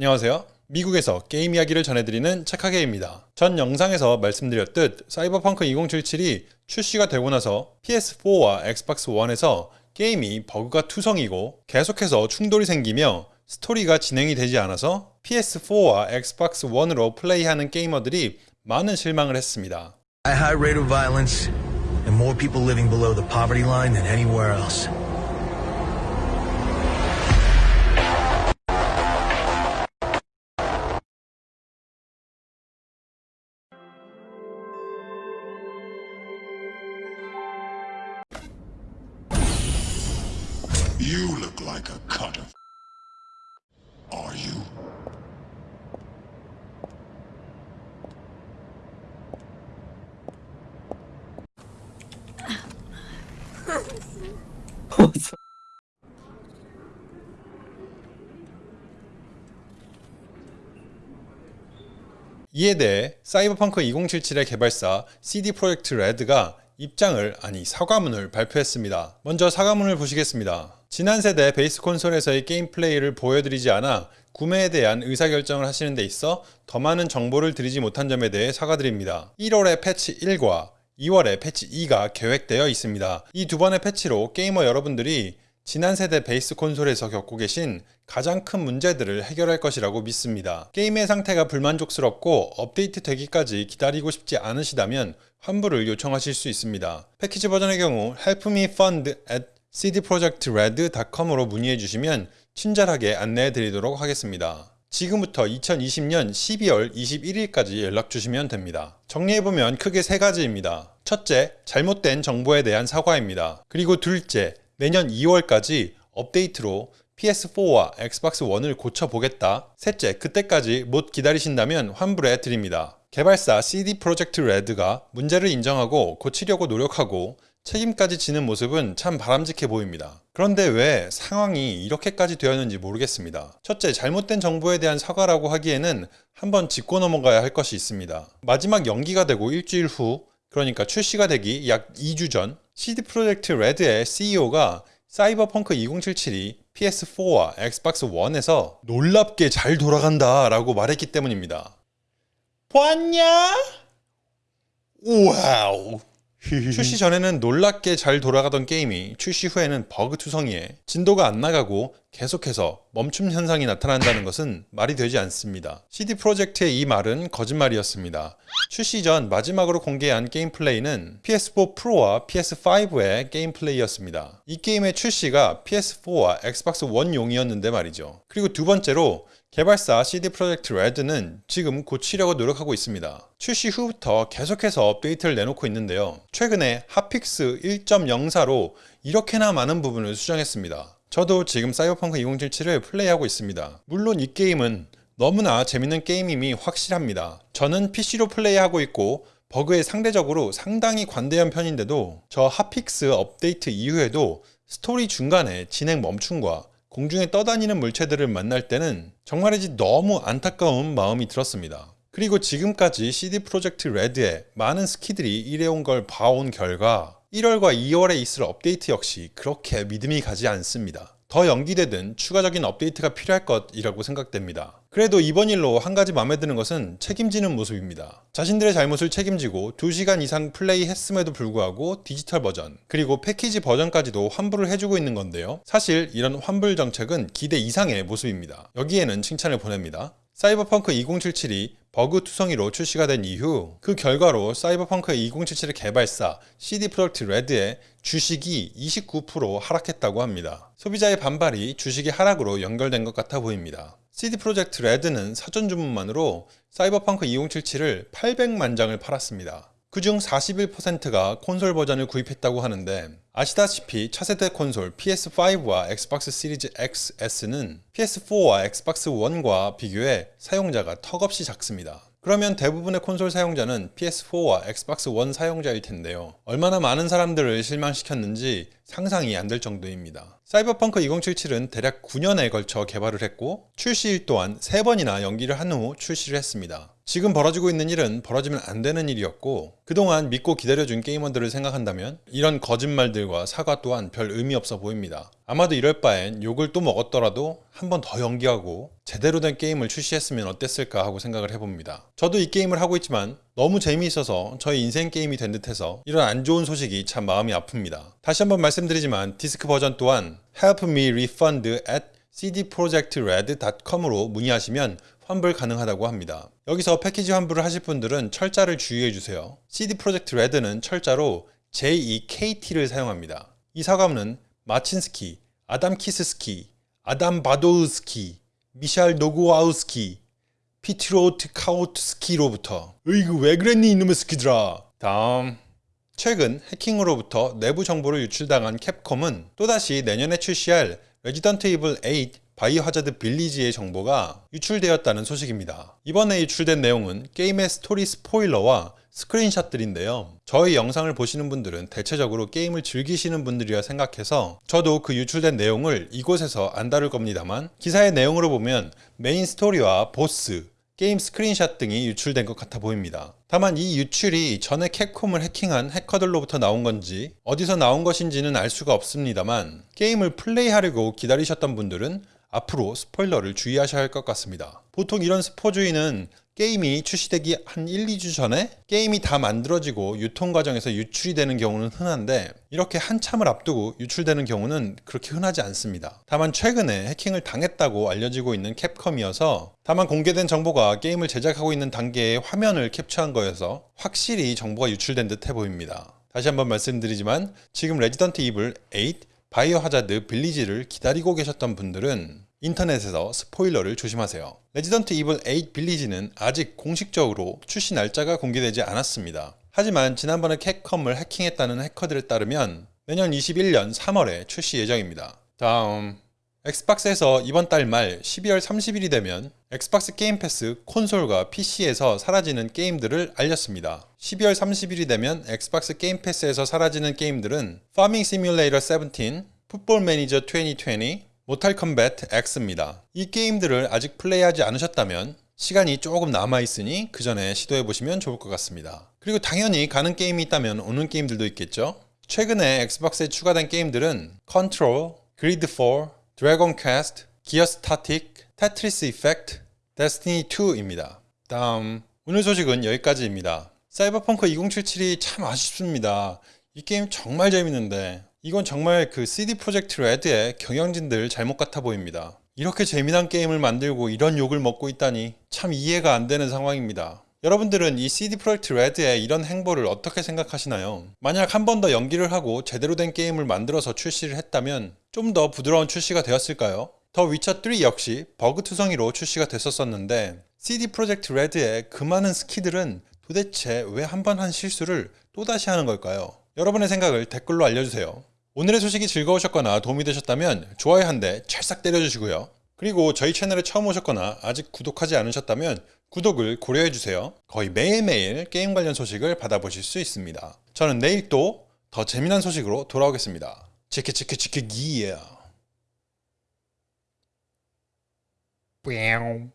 안녕하세요. 미국에서 게임 이야기를 전해드리는 착하게입니다. 전 영상에서 말씀드렸듯 사이버펑크 2077이 출시가 되고 나서 PS4와 엑스박스 1에서 게임이 버그가 투성이고 계속해서 충돌이 생기며 스토리가 진행이 되지 않아서 PS4와 엑스박스 1으로 플레이하는 게이머들이 많은 실망을 했습니다. A high rate of violence and more people living below the poverty line than anywhere else. You look like a cutter. Are you? 이에 대해 사이버펑크 2077의 개발사 CD 프로젝트 레드가 입장을 아니 사과문을 발표했습니다. 먼저 사과문을 보시겠습니다. 지난 세대 베이스 콘솔에서의 게임 플레이를 보여드리지 않아 구매에 대한 의사결정을 하시는 데 있어 더 많은 정보를 드리지 못한 점에 대해 사과드립니다. 1월에 패치 1과 2월에 패치 2가 계획되어 있습니다. 이 두 번의 패치로 게이머 여러분들이 지난 세대 베이스 콘솔에서 겪고 계신 가장 큰 문제들을 해결할 것이라고 믿습니다. 게임의 상태가 불만족스럽고 업데이트 되기까지 기다리고 싶지 않으시다면 환불을 요청하실 수 있습니다. 패키지 버전의 경우 help me fund at cdprojectred.com으로 문의해 주시면 친절하게 안내해 드리도록 하겠습니다. 지금부터 2020년 12월 21일까지 연락 주시면 됩니다. 정리해보면 크게 세 가지입니다. 첫째, 잘못된 정보에 대한 사과입니다. 그리고 둘째, 내년 2월까지 업데이트로 PS4와 Xbox 1을 고쳐보겠다. 셋째, 그때까지 못 기다리신다면 환불해 드립니다. 개발사 CD 프로젝트 레드가 문제를 인정하고 고치려고 노력하고 책임까지 지는 모습은 참 바람직해 보입니다. 그런데 왜 상황이 이렇게까지 되었는지 모르겠습니다. 첫째, 잘못된 정보에 대한 사과라고 하기에는 한번 짚고 넘어가야 할 것이 있습니다. 마지막 연기가 되고 일주일 후, 그러니까 출시가 되기 약 2주 전, CD 프로젝트 레드의 CEO가 Cyberpunk 2077이 PS4와 Xbox 1에서 놀랍게 잘 돌아간다 라고 말했기 때문입니다. 봤냐? Wow. 출시 전에는 놀랍게 잘 돌아가던 게임이 출시 후에는 버그 투성이에 진도가 안 나가고 계속해서 멈춤 현상이 나타난다는 것은 말이 되지 않습니다. CD Projekt의 이 말은 거짓말이었습니다. 출시 전 마지막으로 공개한 게임 플레이는 PS4 Pro와 PS5의 게임 플레이였습니다. 이 게임의 출시가 PS4와 Xbox 1용이었는데 말이죠. 그리고 두 번째로 개발사 CD 프로젝트 레드는 지금 고치려고 노력하고 있습니다. 출시 후부터 계속해서 업데이트를 내놓고 있는데요. 최근에 hotfix 1.04로 이렇게나 많은 부분을 수정했습니다. 저도 지금 사이버펑크 2077을 플레이하고 있습니다. 물론 이 게임은 너무나 재밌는 게임임이 확실합니다. 저는 PC로 플레이하고 있고 버그에 상대적으로 상당히 관대한 편인데도 저 hotfix 업데이트 이후에도 스토리 중간에 진행 멈춤과 공중에 떠다니는 물체들을 만날 때는 정말이지 너무 안타까운 마음이 들었습니다. 그리고 지금까지 CD 프로젝트 레드에 많은 스키들이 일해온 걸 봐온 결과 1월과 2월에 있을 업데이트 역시 그렇게 믿음이 가지 않습니다. 더 연기되든 추가적인 업데이트가 필요할 것이라고 생각됩니다. 그래도 이번 일로 한 가지 마음에 드는 것은 책임지는 모습입니다. 자신들의 잘못을 책임지고 2시간 이상 플레이 했음에도 불구하고 디지털 버전 그리고 패키지 버전까지도 환불을 해주고 있는 건데요. 사실 이런 환불 정책은 기대 이상의 모습입니다. 여기에는 칭찬을 보냅니다. 사이버펑크 2077이 버그 투성이로 출시가 된 이후 그 결과로 사이버펑크 2077의 개발사 CD 프로젝트 레드의 주식이 29% 하락했다고 합니다. 소비자의 반발이 주식의 하락으로 연결된 것 같아 보입니다. CD 프로젝트 레드는 사전 주문만으로 사이버펑크 2077을 800만 장을 팔았습니다. 그중 41%가 콘솔 버전을 구입했다고 하는데 아시다시피 차세대 콘솔 PS5와 Xbox Series XS는 PS4와 Xbox 1과 비교해 사용자가 턱없이 작습니다. 그러면 대부분의 콘솔 사용자는 PS4와 Xbox 1 사용자일 텐데요. 얼마나 많은 사람들을 실망시켰는지 상상이 안 될 정도입니다. 사이버펑크 2077은 대략 9년에 걸쳐 개발을 했고 출시일 또한 3번이나 연기를 한 후 출시를 했습니다. 지금 벌어지고 있는 일은 벌어지면 안 되는 일이었고 그동안 믿고 기다려준 게이머들을 생각한다면 이런 거짓말들 과 사과 또한 별 의미 없어 보입니다. 아마도 이럴 바엔 욕을 또 먹었더라도 한 번 더 연기하고 제대로 된 게임을 출시했으면 어땠을까 하고 생각을 해봅니다. 저도 이 게임을 하고 있지만 너무 재미있어서 저의 인생 게임이 된 듯해서 이런 안 좋은 소식이 참 마음이 아픕니다. 다시 한번 말씀드리지만 디스크 버전 또한 help me refund at cdprojectred.com으로 문의하시면 환불 가능하다고 합니다. 여기서 패키지 환불을 하실 분들은 철자를 주의해 주세요. CD 프로젝트 레드는 철자로 JEKT를 사용합니다. 이 사과문은 마친스키, 아담 키스스키, 아담 바도우스키, 미샬 노구아우스키, 피트로트 카우트스키로부터 으이그 왜 그랬니 이놈의 스키들아 다음 최근 해킹으로부터 내부 정보를 유출당한 Capcom은 또다시 내년에 출시할 Resident Evil 8 Biohazard Village의 정보가 유출되었다는 소식입니다. 이번에 유출된 내용은 게임의 스토리 스포일러와 스크린샷들인데요. 저희 영상을 보시는 분들은 대체적으로 게임을 즐기시는 분들이라 생각해서 저도 그 유출된 내용을 이곳에서 안 다룰 겁니다만 기사의 내용으로 보면 메인 스토리와 보스, 게임 스크린샷 등이 유출된 것 같아 보입니다. 다만 이 유출이 전에 Capcom을 해킹한 해커들로부터 나온 건지 어디서 나온 것인지는 알 수가 없습니다만 게임을 플레이하려고 기다리셨던 분들은 앞으로 스포일러를 주의하셔야 할 것 같습니다. 보통 이런 스포주의는 게임이 출시되기 한 1, 2주 전에 게임이 다 만들어지고 유통 과정에서 유출이 되는 경우는 흔한데 이렇게 한참을 앞두고 유출되는 경우는 그렇게 흔하지 않습니다. 다만 최근에 해킹을 당했다고 알려지고 있는 Capcom이어서 다만 공개된 정보가 게임을 제작하고 있는 단계의 화면을 캡처한 거여서 확실히 정보가 유출된 듯해 보입니다. 다시 한번 말씀드리지만 지금 Resident Evil 8 Biohazard Village를 기다리고 계셨던 분들은 인터넷에서 스포일러를 조심하세요. Resident Evil 8 Village는 아직 공식적으로 출시 날짜가 공개되지 않았습니다. 하지만 지난번에 Capcom을 해킹했다는 해커들에 따르면 내년 21년 3월에 출시 예정입니다. 다음 Xbox에서 이번 달 말 12월 30일이 되면 Xbox Game Pass 콘솔과 PC에서 사라지는 게임들을 알렸습니다. 12월 30일이 되면 Xbox Game Pass에서 사라지는 게임들은 Farming Simulator 17, Football Manager 2020, Mortal Kombat X입니다. 이 게임들을 아직 플레이하지 않으셨다면 시간이 조금 남아있으니 그 전에 시도해보시면 좋을 것 같습니다. 그리고 당연히 가는 게임이 있다면 오는 게임들도 있겠죠? 최근에 Xbox에 추가된 게임들은 Control, GreedFall, Dragon Quest, Gears Tactics, Tetris Effect, Destiny 2입니다. 다음 오늘 소식은 여기까지입니다. 사이버펑크 2077이 참 아쉽습니다. 이 게임 정말 재밌는데 이건 정말 그 CD Projekt Red의 경영진들 잘못 같아 보입니다. 이렇게 재미난 게임을 만들고 이런 욕을 먹고 있다니 참 이해가 안 되는 상황입니다. 여러분들은 이 CD Projekt Red의 이런 행보를 어떻게 생각하시나요? 만약 한 번 더 연기를 하고 제대로 된 게임을 만들어서 출시를 했다면 좀 더 부드러운 출시가 되었을까요? 더 위쳐 3 역시 버그 투성이로 출시가 됐었었는데 CD 프로젝트 레드의 그 많은 스키들은 도대체 왜 한 번 한 실수를 또다시 하는 걸까요? 여러분의 생각을 댓글로 알려주세요. 오늘의 소식이 즐거우셨거나 도움이 되셨다면 좋아요 한 대 찰싹 때려주시고요. 그리고 저희 채널에 처음 오셨거나 아직 구독하지 않으셨다면 구독을 고려해주세요. 거의 매일매일 게임 관련 소식을 받아보실 수 있습니다. 저는 내일 또 더 재미난 소식으로 돌아오겠습니다. 치키 치키 치키 기야. Meow.